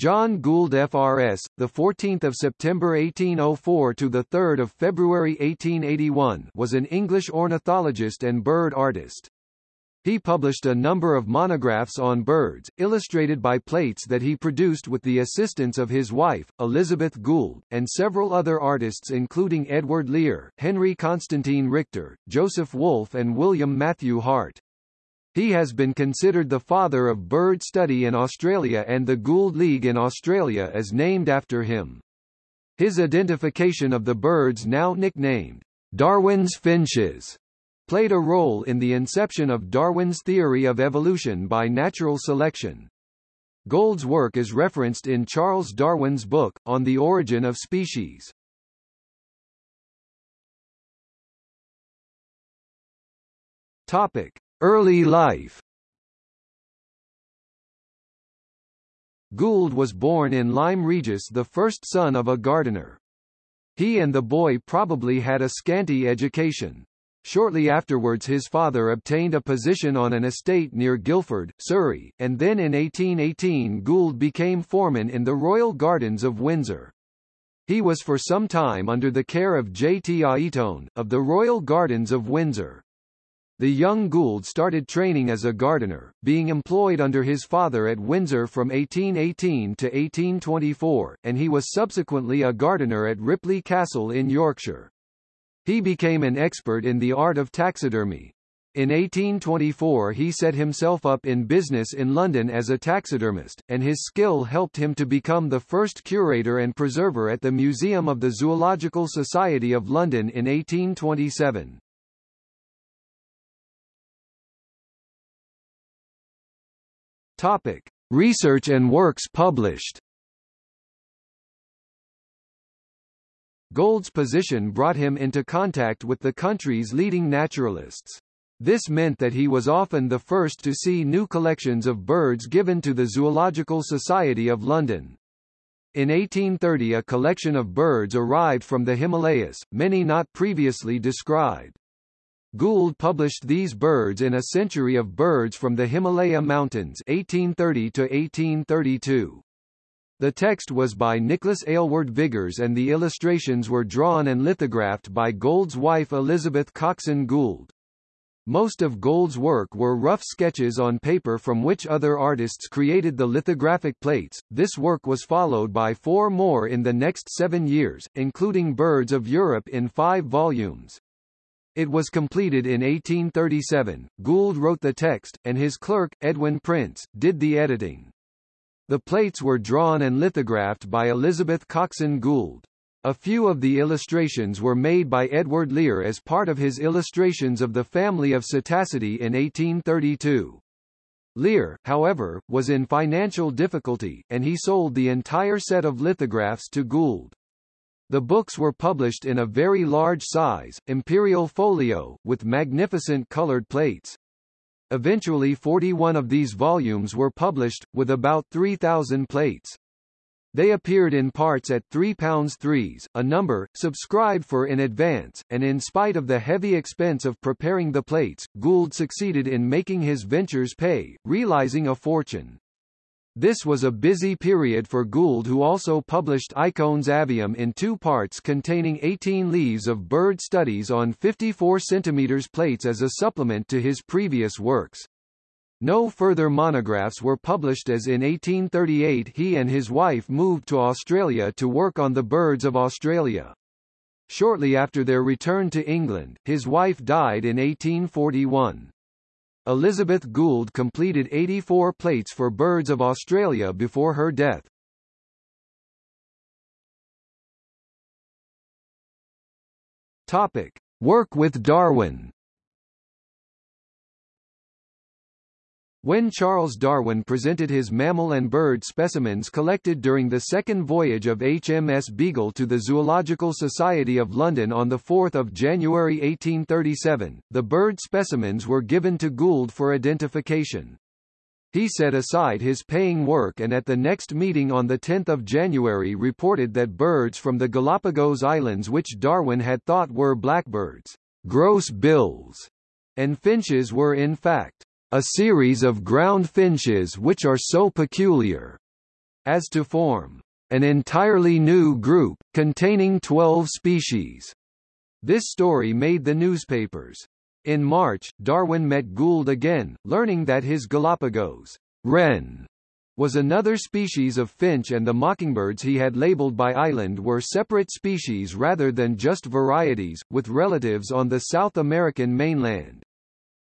John Gould FRS, the 14th of September 1804 to the 3rd of February 1881, was an English ornithologist and bird artist. He published a number of monographs on birds, illustrated by plates that he produced with the assistance of his wife, Elizabeth Gould, and several other artists including Edward Lear, Henry Constantine Richter, Joseph Wolf and William Matthew Hart. He has been considered the father of bird study in Australia and the Gould League in Australia is named after him. His identification of the birds now nicknamed Darwin's finches played a role in the inception of Darwin's theory of evolution by natural selection. Gould's work is referenced in Charles Darwin's book, On the Origin of Species. Topic. Early life Gould was born in Lyme Regis the first son of a gardener. He and the boy probably had a scanty education. Shortly afterwards his father obtained a position on an estate near Guildford, Surrey, and then in 1818 Gould became foreman in the Royal Gardens of Windsor. He was for some time under the care of J. T. Aiton, of the Royal Gardens of Windsor. The young Gould started training as a gardener, being employed under his father at Windsor from 1818 to 1824, and he was subsequently a gardener at Ripley Castle in Yorkshire. He became an expert in the art of taxidermy. In 1824 he set himself up in business in London as a taxidermist, and his skill helped him to become the first curator and preserver at the Museum of the Zoological Society of London in 1827. Topic: Research and works published. Gould's position brought him into contact with the country's leading naturalists. This meant that he was often the first to see new collections of birds given to the Zoological Society of London. In 1830 a collection of birds arrived from the Himalayas, many not previously described. Gould published these birds in A Century of Birds from the Himalaya Mountains 1830 to 1832. The text was by Nicholas Aylward Vigors and the illustrations were drawn and lithographed by Gould's wife Elizabeth Coxon Gould. Most of Gould's work were rough sketches on paper from which other artists created the lithographic plates. This work was followed by four more in the next seven years, including Birds of Europe in five volumes. It was completed in 1837. Gould wrote the text, and his clerk, Edwin Prince, did the editing. The plates were drawn and lithographed by Elizabeth Coxon Gould. A few of the illustrations were made by Edward Lear as part of his illustrations of the family of Psittacidae in 1832. Lear, however, was in financial difficulty, and he sold the entire set of lithographs to Gould. The books were published in a very large size, imperial folio, with magnificent colored plates. Eventually 41 of these volumes were published, with about 3,000 plates. They appeared in parts at £3 threes, a number, subscribed for in advance, and in spite of the heavy expense of preparing the plates, Gould succeeded in making his ventures pay, realizing a fortune. This was a busy period for Gould who also published Icones Avium in two parts containing 18 leaves of bird studies on 54 cm plates as a supplement to his previous works. No further monographs were published as in 1838 he and his wife moved to Australia to work on the birds of Australia. Shortly after their return to England, his wife died in 1841. Elizabeth Gould completed 84 plates for Birds of Australia before her death. Topic: Work with Darwin. When Charles Darwin presented his mammal and bird specimens collected during the second voyage of HMS Beagle to the Zoological Society of London on 4 January 1837, the bird specimens were given to Gould for identification. He set aside his paying work and at the next meeting on 10 January reported that birds from the Galapagos Islands which Darwin had thought were blackbirds, gross bills, and finches were in fact a series of ground finches which are so peculiar as to form an entirely new group, containing 12 species. This story made the newspapers. In March, Darwin met Gould again, learning that his Galapagos wren was another species of finch and the mockingbirds he had labeled by island were separate species rather than just varieties, with relatives on the South American mainland.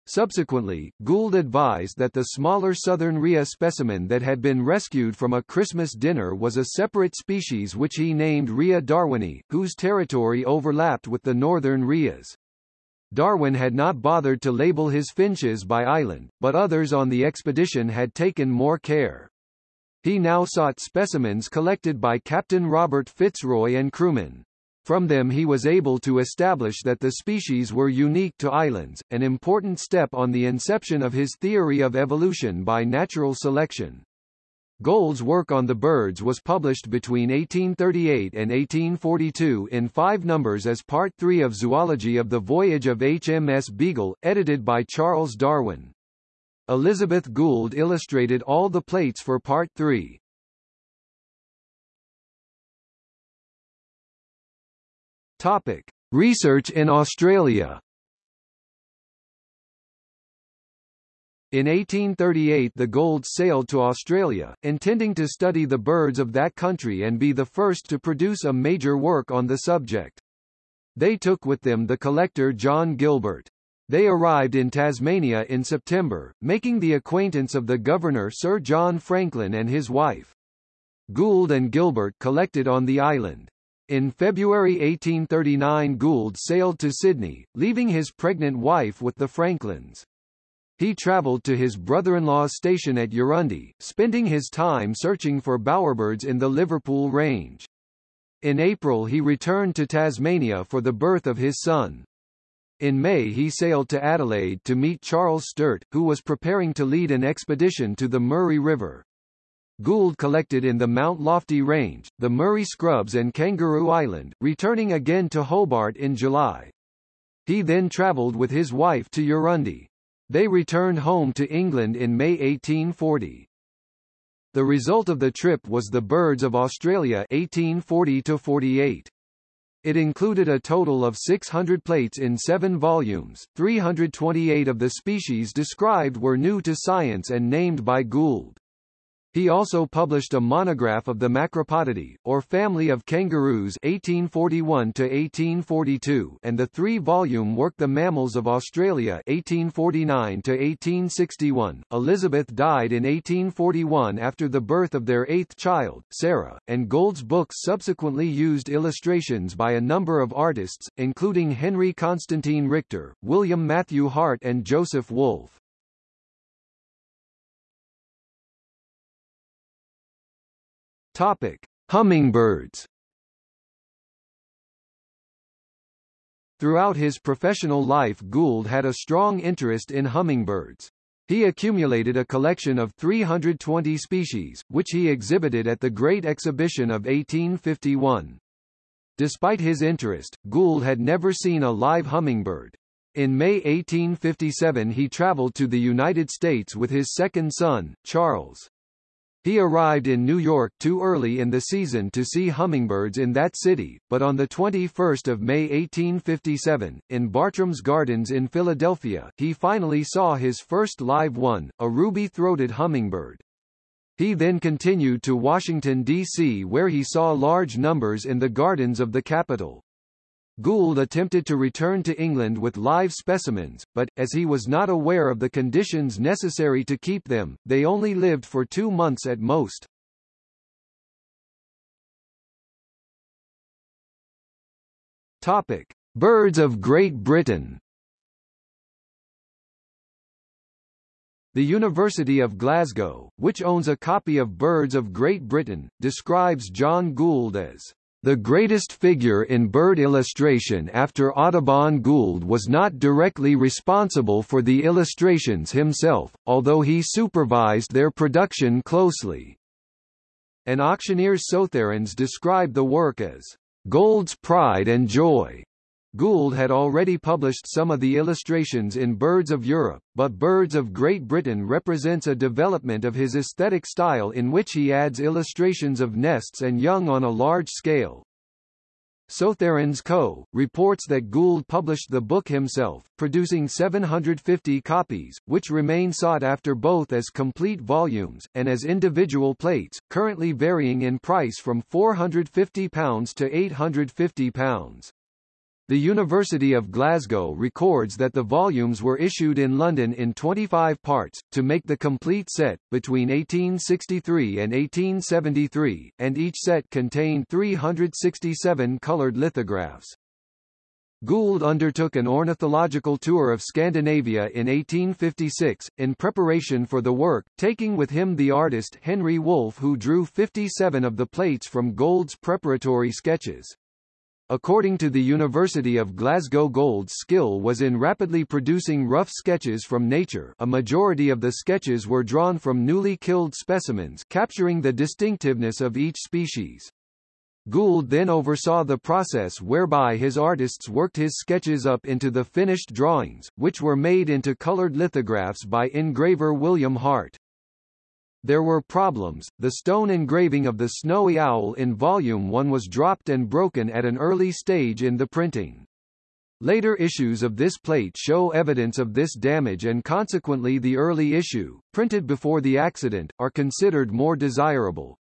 Subsequently, Gould advised that the smaller southern rhea specimen that had been rescued from a Christmas dinner was a separate species which he named Rhea darwini, whose territory overlapped with the northern rheas. Darwin had not bothered to label his finches by island, but others on the expedition had taken more care. He now sought specimens collected by Captain Robert Fitzroy and crewmen. From them he was able to establish that the species were unique to islands, an important step on the inception of his theory of evolution by natural selection. Gould's work on the birds was published between 1838 and 1842 in five numbers as Part 3 of Zoology of the Voyage of HMS Beagle, edited by Charles Darwin. Elizabeth Gould illustrated all the plates for Part 3. Topic: Research in Australia. In 1838 the Goulds sailed to Australia, intending to study the birds of that country and be the first to produce a major work on the subject. They took with them the collector John Gilbert. They arrived in Tasmania in September, making the acquaintance of the governor Sir John Franklin and his wife. Gould and Gilbert collected on the island. In February 1839 Gould sailed to Sydney, leaving his pregnant wife with the Franklins. He travelled to his brother-in-law's station at Yarrundi, spending his time searching for bowerbirds in the Liverpool Range. In April he returned to Tasmania for the birth of his son. In May he sailed to Adelaide to meet Charles Sturt, who was preparing to lead an expedition to the Murray River. Gould collected in the Mount Lofty Range, the Murray Scrubs and Kangaroo Island, returning again to Hobart in July. He then travelled with his wife to Yarrundi. They returned home to England in May 1840. The result of the trip was The Birds of Australia 1840-48. It included a total of 600 plates in seven volumes, 328 of the species described were new to science and named by Gould. He also published a monograph of the Macropodidae, or family of kangaroos 1841-1842 and the three-volume work The Mammals of Australia 1849-1861. Elizabeth died in 1841 after the birth of their eighth child, Sarah, and Gould's books subsequently used illustrations by a number of artists, including Henry Constantine Richter, William Matthew Hart and Joseph Wolf. Topic: Hummingbirds. Throughout his professional life Gould had a strong interest in hummingbirds. He accumulated a collection of 320 species, which he exhibited at the Great Exhibition of 1851. Despite his interest, Gould had never seen a live hummingbird. In May 1857 he traveled to the United States with his second son, Charles. He arrived in New York too early in the season to see hummingbirds in that city, but on 21 May 1857, in Bartram's Gardens in Philadelphia, he finally saw his first live one, a ruby-throated hummingbird. He then continued to Washington, D.C. where he saw large numbers in the gardens of the capital. Gould attempted to return to England with live specimens, but, as he was not aware of the conditions necessary to keep them, they only lived for two months at most. Topic. Birds of Great Britain The University of Glasgow, which owns a copy of Birds of Great Britain, describes John Gould as the greatest figure in bird illustration after Audubon Gould was not directly responsible for the illustrations himself, although he supervised their production closely. An auctioneer's Sotheran's describe the work as Gould's pride and joy. Gould had already published some of the illustrations in Birds of Europe, but Birds of Great Britain represents a development of his aesthetic style in which he adds illustrations of nests and young on a large scale. Sotheran's Co. reports that Gould published the book himself, producing 750 copies, which remain sought after both as complete volumes, and as individual plates, currently varying in price from £450 to £850. The University of Glasgow records that the volumes were issued in London in 25 parts, to make the complete set, between 1863 and 1873, and each set contained 367 coloured lithographs. Gould undertook an ornithological tour of Scandinavia in 1856, in preparation for the work, taking with him the artist Henry Wolfe who drew 57 of the plates from Gould's preparatory sketches. According to the University of Glasgow Gould's skill was in rapidly producing rough sketches from nature a majority of the sketches were drawn from newly killed specimens capturing the distinctiveness of each species. Gould then oversaw the process whereby his artists worked his sketches up into the finished drawings, which were made into colored lithographs by engraver William Hart. There were problems, the stone engraving of the snowy owl in Volume 1 was dropped and broken at an early stage in the printing. Later issues of this plate show evidence of this damage and consequently the early issue, printed before the accident, are considered more desirable.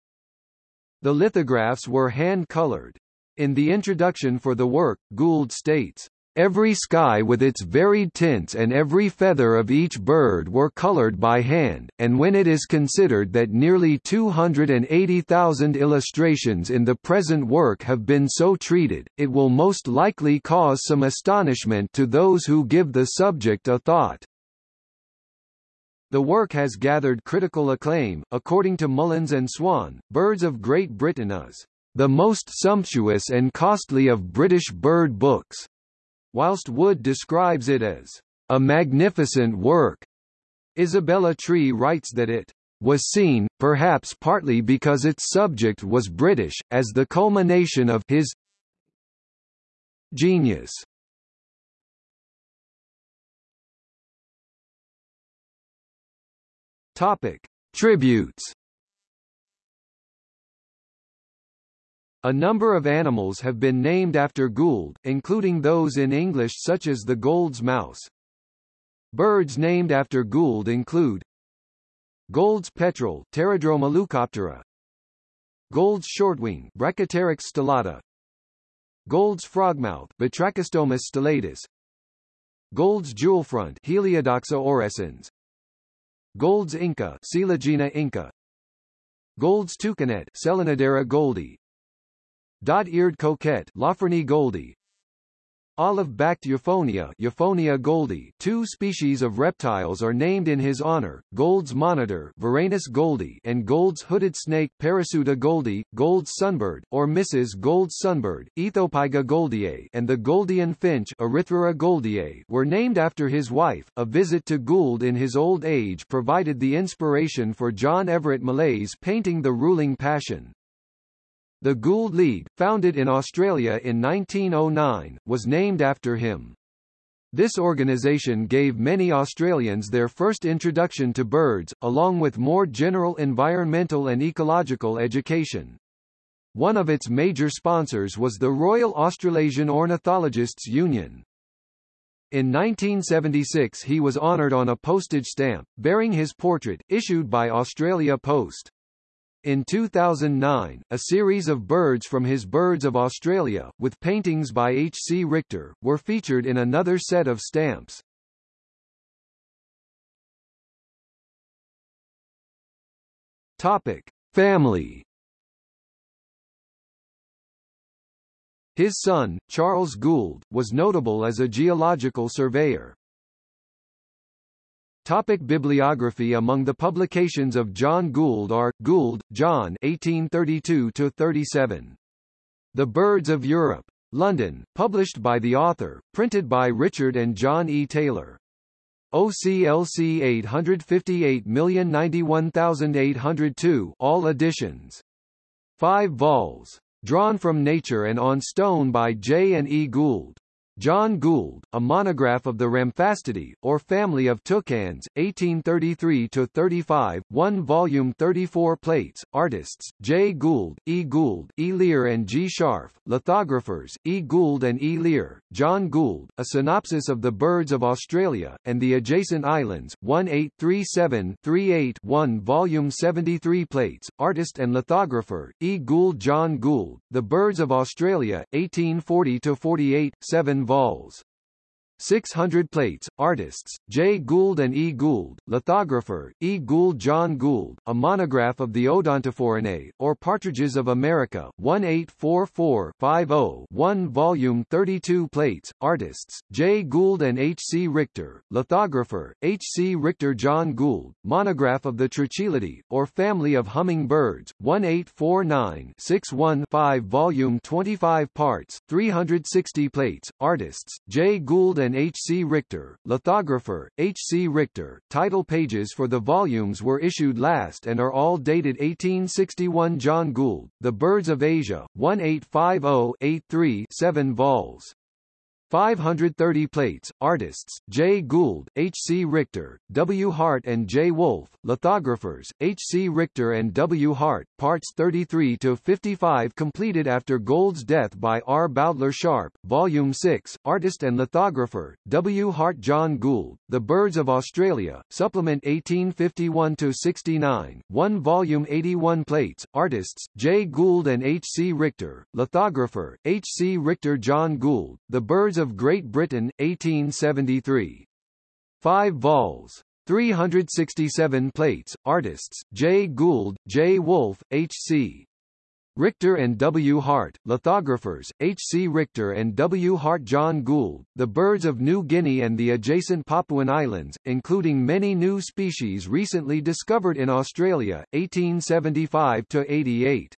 The lithographs were hand-colored. In the introduction for the work, Gould states, Every sky with its varied tints and every feather of each bird were colored by hand, and when it is considered that nearly 280,000 illustrations in the present work have been so treated, it will most likely cause some astonishment to those who give the subject a thought. The work has gathered critical acclaim. According to Mullins and Swan, Birds of Great Britain is the most sumptuous and costly of British bird books whilst Wood describes it as a magnificent work. Isabella Tree writes that it was seen, perhaps partly because its subject was British, as the culmination of his genius. Topic: Tributes A number of animals have been named after Gould, including those in English such as the Gould's mouse. Birds named after Gould include Gould's petrel Pterodroma leucoptera Gould's shortwing Brachypteryx stellata. Gould's frogmouth Batrachostomus stellatus. Gould's jewelfront Heliodoxa aurescens Gould's inca Coeligena inca. Gould's toucanet Selenidera gouldi Dot-eared coquette Lophornis gouldi Olive-backed Euphonia Euphonia gouldi two species of reptiles are named in his honor, Gould's monitor Varanus gouldi and Gould's hooded snake Parasuta gouldi, Gould's sunbird, or Mrs. Gould's sunbird, Aethopyga gouldiae and the Gouldian finch Erythra gouldiae were named after his wife. A visit to Gould in his old age provided the inspiration for John Everett Millais's painting The Ruling Passion. The Gould League, founded in Australia in 1909, was named after him. This organisation gave many Australians their first introduction to birds, along with more general environmental and ecological education. One of its major sponsors was the Royal Australasian Ornithologists Union. In 1976 he was honoured on a postage stamp, bearing his portrait, issued by Australia Post. In 2009, a series of birds from his Birds of Australia, with paintings by H. C. Richter, were featured in another set of stamps. Topic: Family. His son, Charles Gould, was notable as a geological surveyor. Topic bibliography Among the publications of John Gould are, Gould, John 1832-37. The Birds of Europe. London, published by the author, printed by Richard and John E. Taylor. OCLC 858091802 all editions. 5 vols. Drawn from nature and on stone by J. and E. Gould. John Gould, A Monograph of the Ramphastidae, or Family of Toucans, 1833-35, 1 volume 34 plates, artists, J. Gould, E. Gould, E. Lear and G. Scharf, lithographers, E. Gould and E. Lear, John Gould, A Synopsis of the Birds of Australia, and the Adjacent Islands, 1837-38 1 volume 73 plates, artist and lithographer, E. Gould John Gould, The Birds of Australia, 1840-48, 7 vols. 600 plates, artists, J. Gould and E. Gould, lithographer, E. Gould John Gould, a monograph of the Odontophorinae, or partridges of America, 1844-50 1 volume 32 plates, artists, J. Gould and H. C. Richter, lithographer, H. C. Richter John Gould, monograph of the Trochilidae, or family of hummingbirds, 1849-61 5 volume 25 parts, 360 plates, artists, J. Gould and H. C. Richter, lithographer, H. C. Richter. Title pages for the volumes were issued last and are all dated 1861 John Gould, The Birds of Asia, 1850-83 7 vols. 530 plates, artists, J. Gould, H. C. Richter, W. Hart and J. Wolf, lithographers, H. C. Richter and W. Hart, parts 33 to 55 completed after Gould's death by R. Bowdler Sharpe, Volume 6, artist and lithographer, W. Hart John Gould, The Birds of Australia, supplement 1851 to 69, 1 volume 81 plates, artists, J. Gould and H. C. Richter, lithographer, H. C. Richter John Gould, The Birds of Great Britain, 1873. 5 vols. 367 plates, artists, J. Gould, J. Wolf, H. C. Richter and W. Hart, lithographers, H. C. Richter and W. Hart John Gould, The Birds of New Guinea and the adjacent Papuan Islands, including many new species recently discovered in Australia, 1875-88.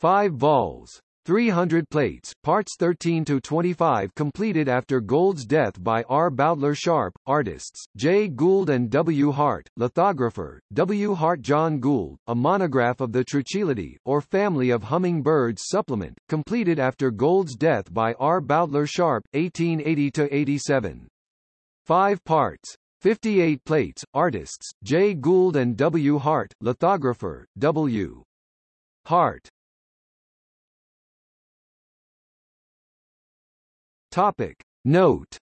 5 vols. 300 plates, parts 13 to 25 completed after Gould's death by R. Bowdler Sharpe, artists, J. Gould and W. Hart, lithographer, W. Hart John Gould, a monograph of the Trochilidae, or family of hummingbirds supplement, completed after Gould's death by R. Bowdler Sharpe, 1880-87. 5 parts. 58 plates, artists, J. Gould and W. Hart, lithographer, W. Hart. Topic. Note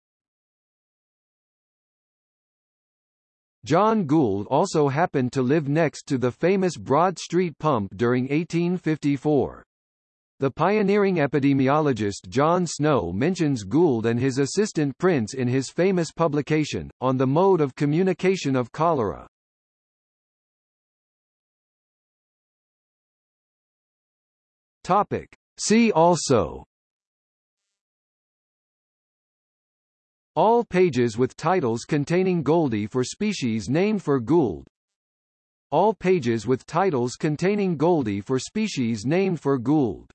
John Gould also happened to live next to the famous Broad Street pump during 1854. The pioneering epidemiologist John Snow mentions Gould and his assistant Prince in his famous publication, On the Mode of Communication of Cholera. Topic. See also All pages with titles containing gouldi for species named for Gould. All pages with titles containing gouldi for species named for Gould.